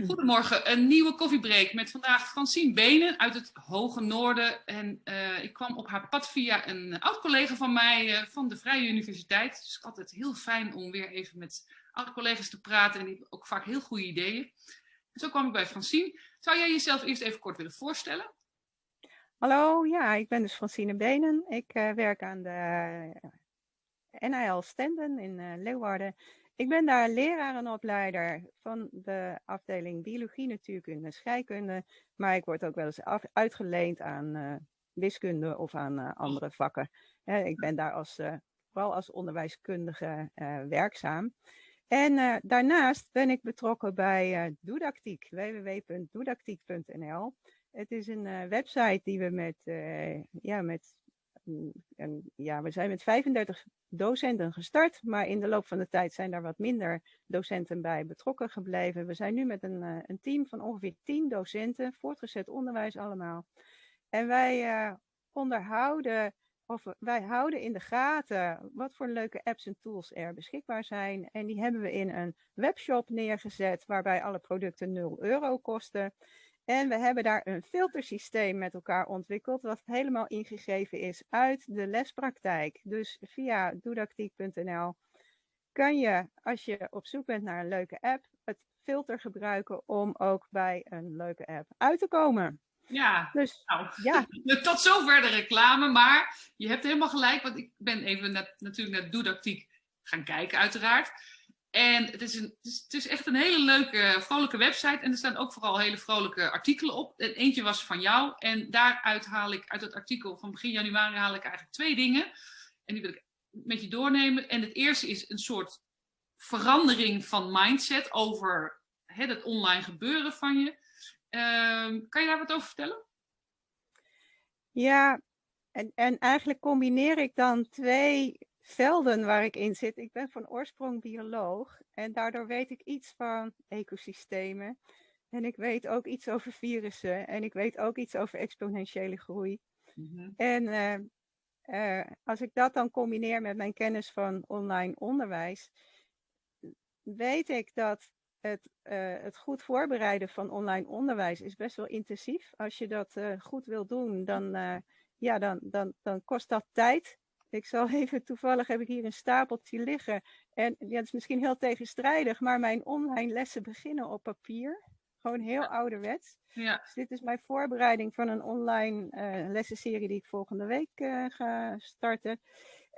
Goedemorgen, een nieuwe koffiebreak met vandaag Francine Benen uit het Hoge Noorden. En uh, ik kwam op haar pad via een oud-collega van mij uh, van de Vrije Universiteit. Dus altijd heel fijn om weer even met oud-collega's te praten en die hebben ook vaak heel goede ideeën. En zo kwam ik bij Francine. Zou jij jezelf eerst even kort willen voorstellen? Hallo, ja, ik ben dus Francine Benen. Ik uh, werk aan de NIL Stenden in Leeuwarden. Ik ben daar leraar en opleider van de afdeling biologie, natuurkunde en scheikunde. Maar ik word ook wel eens uitgeleend aan uh, wiskunde of aan uh, andere vakken. Ik ben daar als, vooral als onderwijskundige werkzaam. En daarnaast ben ik betrokken bij Doedactiek, www.doedactiek.nl. Het is een website die we met, ja, met en ja, we zijn met 35 docenten gestart, maar in de loop van de tijd zijn daar wat minder docenten bij betrokken gebleven. We zijn nu met een, uh, een team van ongeveer 10 docenten, voortgezet onderwijs allemaal. En wij uh, onderhouden, of wij houden in de gaten wat voor leuke apps en tools er beschikbaar zijn. En die hebben we in een webshop neergezet, waarbij alle producten 0 euro kosten. En we hebben daar een filtersysteem met elkaar ontwikkeld, wat helemaal ingegeven is uit de lespraktijk. Dus via doedactiek.nl kan je, als je op zoek bent naar een leuke app, het filter gebruiken om ook bij een leuke app uit te komen. Ja, dus, nou, ja. tot zover de reclame, maar je hebt helemaal gelijk, want ik ben even net, natuurlijk naar Doedactiek gaan kijken uiteraard. En het is, een, het, is, echt een hele leuke, vrolijke website. En er staan ook vooral hele vrolijke artikelen op. En eentje was van jou. En daaruit haal ik, uit het artikel van begin januari, haal ik eigenlijk twee dingen. En die wil ik met je doornemen. En het eerste is een soort verandering van mindset over hè, het online gebeuren van je. Uh, kan je daar wat over vertellen? Ja, en, en eigenlijk combineer ik dan twee velden waar ik in zit. Ik ben van oorsprong bioloog en daardoor weet ik iets van ecosystemen. En ik weet ook iets over virussen en ik weet ook iets over exponentiële groei. Mm -hmm. En uh, uh, als ik dat dan combineer met mijn kennis van online onderwijs, weet ik dat het, uh, het goed voorbereiden van online onderwijs is best wel intensief. Als je dat goed wil doen, dan, ja, dan, dan, dan kost dat tijd. Ik zal even, toevallig heb ik hier een stapeltje liggen. En ja, het is misschien heel tegenstrijdig, maar mijn online lessen beginnen op papier. Gewoon heel ouderwets. Ja. Dus dit is mijn voorbereiding van een online uh, lessenserie die ik volgende week uh, ga starten.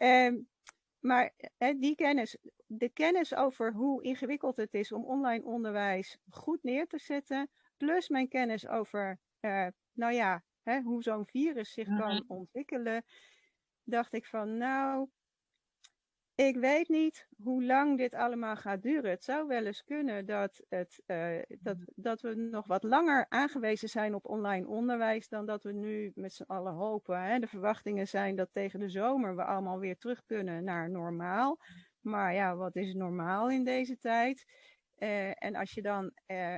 Um, maar die kennis, de kennis over hoe ingewikkeld het is om online onderwijs goed neer te zetten, plus mijn kennis over, nou ja, hoe zo'n virus zich mm -hmm. kan ontwikkelen, dacht ik van nou, ik weet niet hoe lang dit allemaal gaat duren. Het zou wel eens kunnen dat, het, uh, dat, dat we nog wat langer aangewezen zijn op online onderwijs dan dat we nu met z'n allen hopen. Hè. De verwachtingen zijn dat tegen de zomer we allemaal weer terug kunnen naar normaal. Maar ja, wat is normaal in deze tijd? Uh, en als je dan uh,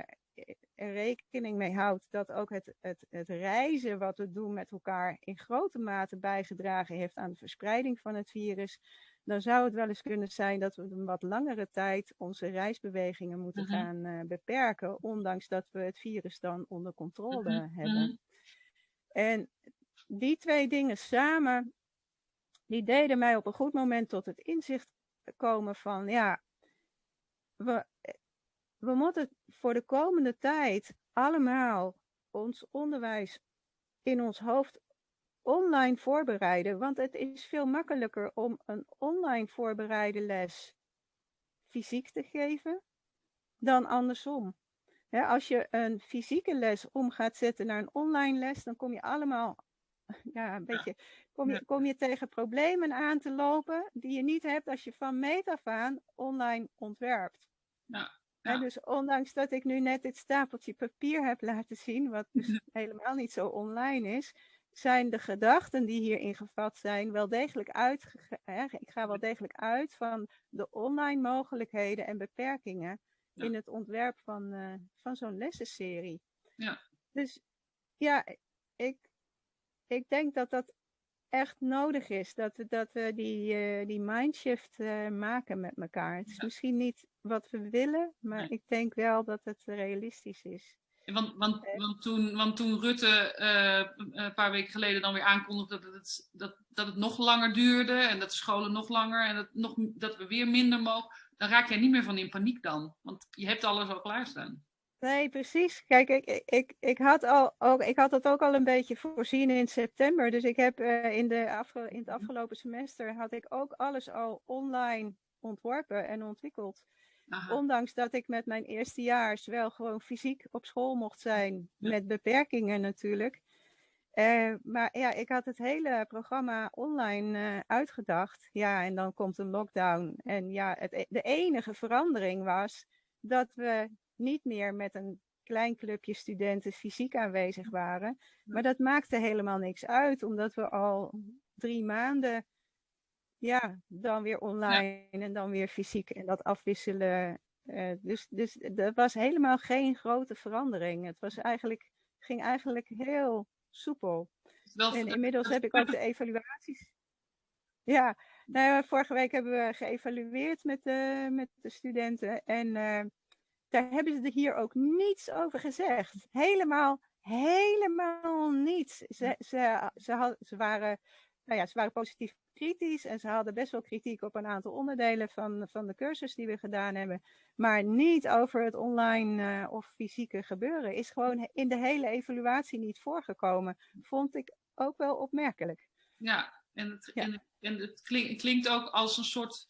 er rekening mee houdt dat ook het, het, het reizen wat we doen met elkaar in grote mate bijgedragen heeft aan de verspreiding van het virus, dan zou het wel eens kunnen zijn dat we een wat langere tijd onze reisbewegingen moeten -hmm. gaan uh, beperken, ondanks dat we het virus dan onder controle mm -hmm. hebben. En die twee dingen samen, die deden mij op een goed moment tot het inzicht komen van, ja, we, we moeten voor de komende tijd allemaal ons onderwijs in ons hoofd online voorbereiden. Want het is veel makkelijker om een online voorbereide les fysiek te geven dan andersom. als je een fysieke les om gaat zetten naar een online les, dan kom je allemaal ja, een beetje, kom je, kom je tegen problemen aan te lopen die je niet hebt als je van meet af aan online ontwerpt. Ja. Ja. dus ondanks dat ik nu net dit stapeltje papier heb laten zien, wat dus helemaal niet zo online is, zijn de gedachten die hierin gevat zijn wel degelijk uit. Ik ga wel degelijk uit van de online mogelijkheden en beperkingen ja. in het ontwerp van, uh, van zo'n lessenserie. Ja. Dus ja, ik, ik denk dat dat echt nodig is. Dat we, dat we die, uh, die mindshift uh, maken met elkaar. Het is ja. misschien niet wat we willen, maar ik denk wel dat het realistisch is. Want, want, eh. want, toen, want toen Rutte uh, een paar weken geleden dan weer aankondigde dat het, dat, dat het nog langer duurde en dat de scholen nog langer en dat, nog, dat we weer minder mogen, dan raak jij niet meer van in paniek dan. Want je hebt alles al klaarstaan. Nee, precies. Kijk, ik, ik, ik, had al, ook, ik had dat ook al een beetje voorzien in september. Dus ik heb uh, in, de afge, in het afgelopen semester had ik ook alles al online ontworpen en ontwikkeld. Ondanks dat ik met mijn eerstejaars wel gewoon fysiek op school mocht zijn, met beperkingen natuurlijk. Uh, maar ja, ik had het hele programma online uh, uitgedacht. Ja, en dan komt een lockdown. En ja, het, e-, de enige verandering was dat we niet meer met een klein clubje studenten fysiek aanwezig waren. Maar dat maakte helemaal niks uit, omdat we al drie maanden ja, dan weer online en dan weer fysiek en dat afwisselen. Uh, dus, dus er was helemaal geen grote verandering. Het was eigenlijk, ging eigenlijk heel soepel. en inmiddels heb ik ook de evaluaties. Ja, nou, vorige week hebben we geëvalueerd met de, met de studenten. En uh, daar hebben ze hier ook niets over gezegd. Helemaal, helemaal niets. Ze, ze, ze, had, ze, waren, nou ja, ze waren positief kritisch en ze hadden best wel kritiek op een aantal onderdelen van, van de cursus die we gedaan hebben. Maar niet over het online uh, of fysieke gebeuren. Is gewoon in de hele evaluatie niet voorgekomen. Vond ik ook wel opmerkelijk. Ja, en het, En, en het klinkt ook als een soort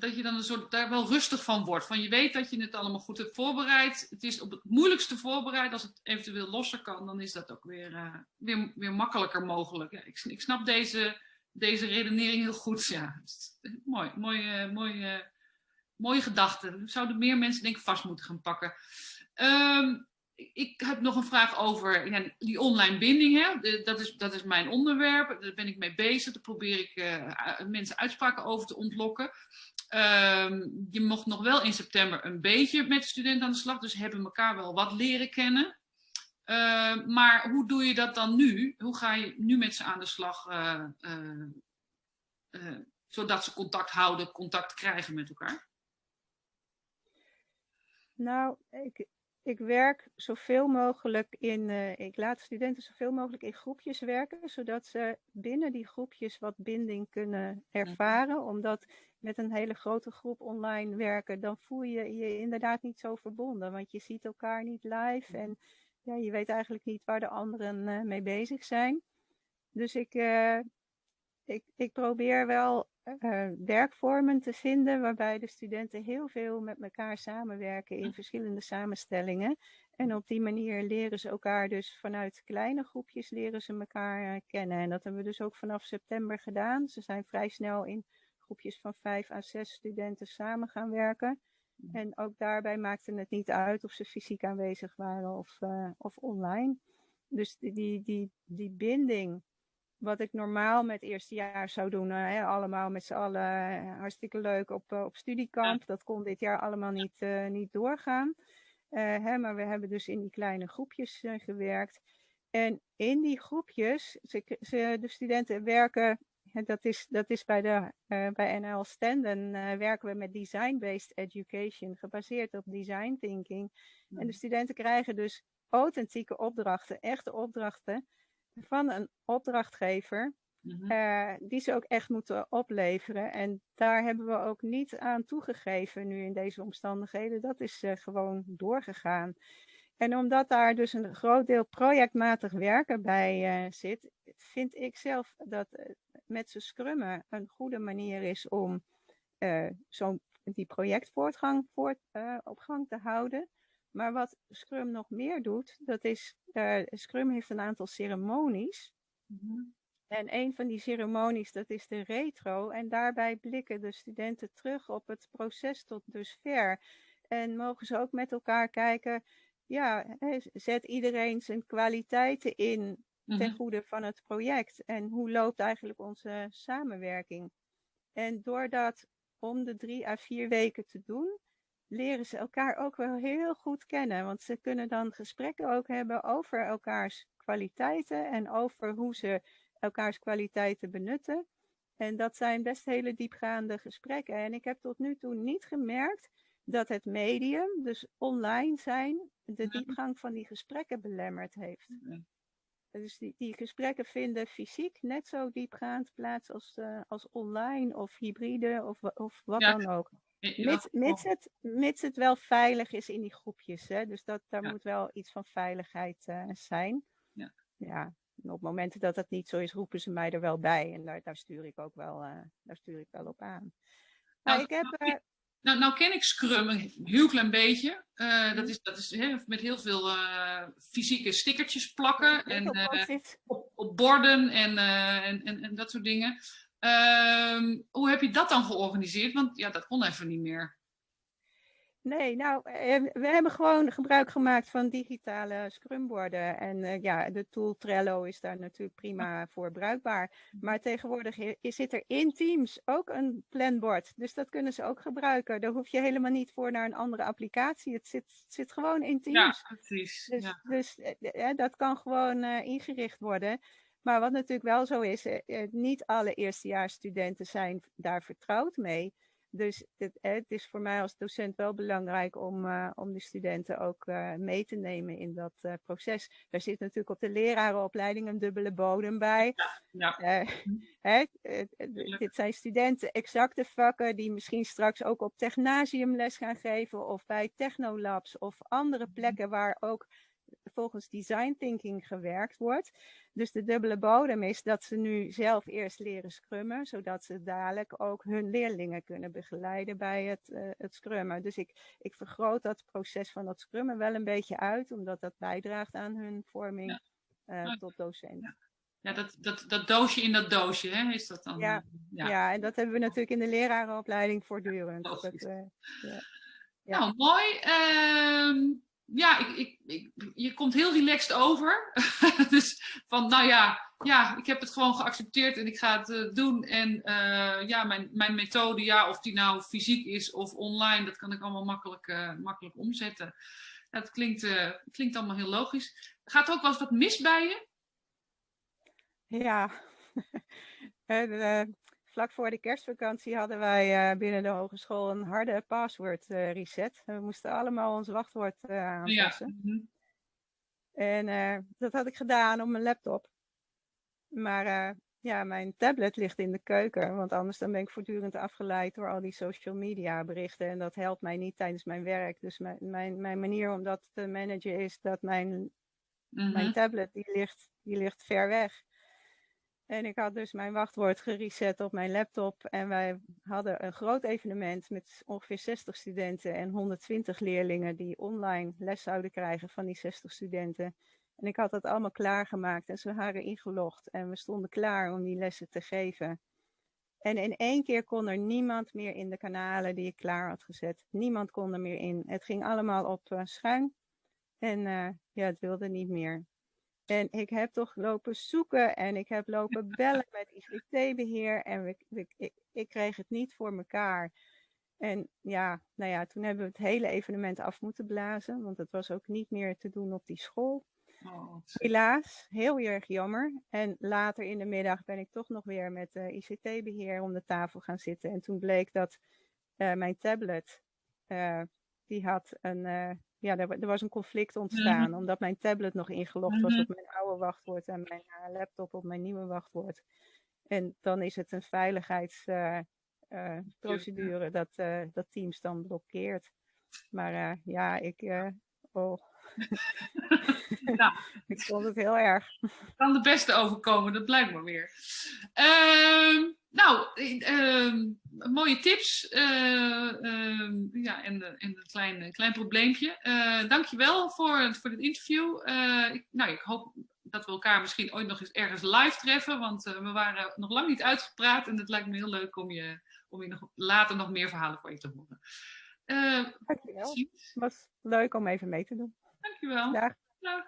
dat je dan een soort daar wel rustig van wordt. Van je weet dat je het allemaal goed hebt voorbereid. Het is op het moeilijkste voorbereid. Als het eventueel losser kan, dan is dat ook weer, uh, weer, weer makkelijker mogelijk. Ja, ik, ik, snap deze, deze redenering heel goed. Ja, mooi, mooie, mooie, mooie gedachte. Zouden meer mensen denk vast moeten gaan pakken. Um, ik heb nog een vraag over die online binding. Hè? Dat, is, dat is mijn onderwerp. Daar ben ik mee bezig. Daar probeer ik mensen uitspraken over te ontlokken. Uh, je mocht nog wel in september een beetje met studenten aan de slag. Dus hebben elkaar wel wat leren kennen. Uh, maar hoe doe je dat dan nu? Hoe ga je nu met ze aan de slag? Uh, zodat ze contact houden, contact krijgen met elkaar? Nou, ik, ik werk zoveel mogelijk in, uh, ik laat studenten zoveel mogelijk in groepjes werken, zodat ze binnen die groepjes wat binding kunnen ervaren. Omdat met een hele grote groep online werken, dan voel je je inderdaad niet zo verbonden, want je ziet elkaar niet live en ja, je weet eigenlijk niet waar de anderen uh, mee bezig zijn. Dus ik, uh, ik, ik probeer wel uh, werkvormen te vinden waarbij de studenten heel veel met elkaar samenwerken in verschillende samenstellingen. En op die manier leren ze elkaar dus vanuit kleine groepjes leren ze elkaar uh, kennen. En dat hebben we dus ook vanaf september gedaan. Ze zijn vrij snel in groepjes van vijf à zes studenten samen gaan werken. En ook daarbij maakte het niet uit of ze fysiek aanwezig waren of, uh, of online. Dus die, die, die, die binding wat ik normaal met eerstejaars zou doen. Hè, allemaal met z'n allen eh, hartstikke leuk op, eh, op studiekamp. Dat kon dit jaar allemaal niet, uh, niet doorgaan. Uh, hè, maar we hebben dus in die kleine groepjes gewerkt. En in die groepjes, ze, ze, de studenten werken, dat is, dat is bij, de, bij NL Stenden, werken we met design-based education, gebaseerd op design thinking. En de studenten krijgen dus authentieke opdrachten, echte opdrachten van een opdrachtgever. Mhm. Eh, die ze ook echt moeten opleveren. En daar hebben we ook niet aan toegegeven nu in deze omstandigheden. Dat is uh, gewoon doorgegaan. En omdat daar dus een groot deel projectmatig werken bij uh, zit, vind ik zelf dat met z'n scrummen een goede manier is om zo'n die projectvoortgang voort, op gang te houden. Maar wat Scrum nog meer doet, dat is, Scrum heeft een aantal ceremonies. Mm En een van die ceremonies, dat is de retro. En daarbij blikken de studenten terug op het proces tot dusver. En mogen ze ook met elkaar kijken, ja, zet iedereen zijn kwaliteiten in ten mhm. goede van het project. En hoe loopt eigenlijk onze samenwerking? En door dat om de drie à vier weken te doen, leren ze elkaar ook wel heel goed kennen. Want ze kunnen dan gesprekken ook hebben over elkaars kwaliteiten en over hoe ze elkaars kwaliteiten benutten. En dat zijn best hele diepgaande gesprekken. En ik heb tot nu toe niet gemerkt dat het medium, dus online zijn, de diepgang van die gesprekken belemmerd heeft. Dus die, die gesprekken vinden fysiek net zo diepgaand plaats als, uh, als online of hybride of, of wat dan ook. Mits, mits, het, mits het wel veilig is in die groepjes. Hè? Dus dat, daar moet wel iets van veiligheid uh, zijn. Ja. ja. op momenten dat dat niet zo is, roepen ze mij er wel bij. En daar, daar, stuur, ik ook wel, uh, daar stuur ik wel op aan. Nou, nou ik heb, nou, nou ken ik Scrum een heel klein beetje. Uh, dat Mhm. is, dat is hè, met heel veel uh, fysieke stickertjes plakken en uh, op, op, borden en, en, en, en, dat soort dingen. Ehm, hoe heb je dat dan georganiseerd? Want ja, dat kon even niet meer. Nee, nou, we hebben gewoon gebruik gemaakt van digitale scrumborden. En uh, ja, de tool Trello is daar natuurlijk prima voor bruikbaar. Maar tegenwoordig zit er in Teams ook een planbord. Dus dat kunnen ze ook gebruiken. Daar hoef je helemaal niet voor naar een andere applicatie. Het zit, het zit gewoon in Teams. Ja, precies. Dus, ja. dus uh, dat kan gewoon uh, ingericht worden. Maar wat natuurlijk wel zo is, niet alle eerstejaarsstudenten zijn daar vertrouwd mee. Dus het, het, is voor mij als docent wel belangrijk om, uh, om de studenten ook uh, mee te nemen in dat uh, proces. Daar zit natuurlijk op de lerarenopleiding een dubbele bodem bij. Ja, ja. Hè, dit zijn studenten exacte vakken die misschien straks ook op technasium les gaan geven of bij technolabs of andere plekken waar ook volgens design thinking gewerkt wordt. Dus de dubbele bodem is dat ze nu zelf eerst leren scrummen, zodat ze dadelijk ook hun leerlingen kunnen begeleiden bij het, uh, het scrummen. Dus ik, ik vergroot dat proces van dat scrummen wel een beetje uit, omdat dat bijdraagt aan hun vorming ja. uh, tot docent. Ja. Ja, dat, dat, dat doosje in dat doosje, hè, is dat dan? Ja, ja. ja en dat hebben we natuurlijk in de lerarenopleiding voortdurend. Dat, uh, ja. Nou, mooi. Uh, ja, ik, ik, je komt heel relaxed over. dus van, nou ja, ja, ik heb het gewoon geaccepteerd en ik ga het uh, doen. En uh, ja, mijn, mijn methode, ja, of die nou fysiek is of online, dat kan ik allemaal makkelijk, uh, makkelijk omzetten. Dat klinkt, klinkt allemaal heel logisch. Gaat er ook wel eens wat mis bij je? Ja, en, vlak voor de kerstvakantie hadden wij uh, binnen de hogeschool een harde password uh, reset. We moesten allemaal ons wachtwoord uh, aanpassen. Ja. Mm -hmm. En dat had ik gedaan op mijn laptop. Maar ja, mijn tablet ligt in de keuken, want anders dan ben ik voortdurend afgeleid door al die social media berichten. En dat helpt mij niet tijdens mijn werk. Dus mijn, mijn, mijn manier om dat te managen is dat mijn, mm -hmm. mijn tablet, die ligt, die ligt ver weg. En ik had dus mijn wachtwoord gereset op mijn laptop. En wij hadden een groot evenement met ongeveer 60 studenten en 120 leerlingen die online les zouden krijgen van die 60 studenten. En ik had dat allemaal klaargemaakt en ze waren ingelogd en we stonden klaar om die lessen te geven. En in één keer kon er niemand meer in de kanalen die ik klaar had gezet. Niemand kon er meer in. Het ging allemaal op uh, schuin. En uh, ja, het wilde niet meer. En ik heb toch lopen zoeken en ik heb lopen bellen met ICT-beheer en ik, ik, kreeg het niet voor mekaar. En ja, nou ja, toen hebben we het hele evenement af moeten blazen, want het was ook niet meer te doen op die school. Oh, Helaas, heel erg jammer. En later in de middag ben ik toch nog weer met uh, ICT-beheer om de tafel gaan zitten. En toen bleek dat uh, mijn tablet, uh, die had een, ja, er, er, was een conflict ontstaan. Mm -hmm. Omdat mijn tablet nog ingelogd mm -hmm. was op mijn oude wachtwoord en mijn laptop op mijn nieuwe wachtwoord. En dan is het een veiligheidsprocedure uh, dat, uh, dat Teams dan blokkeert. Maar ja, ik. oh. nou, ik vond het heel erg. Kan de beste overkomen, dat blijkt maar weer. Uh, nou, uh, mooie tips. Uh, ja, en, en een klein, klein probleempje. Uh, dankjewel voor, voor dit interview. ik, nou, ik hoop dat we elkaar misschien ooit nog eens ergens live treffen. Want we waren nog lang niet uitgepraat. En het lijkt me heel leuk om je, om je nog, later nog meer verhalen voor je te horen. Dankjewel. Het was leuk om even mee te doen. Dankjewel. Dag. Dag.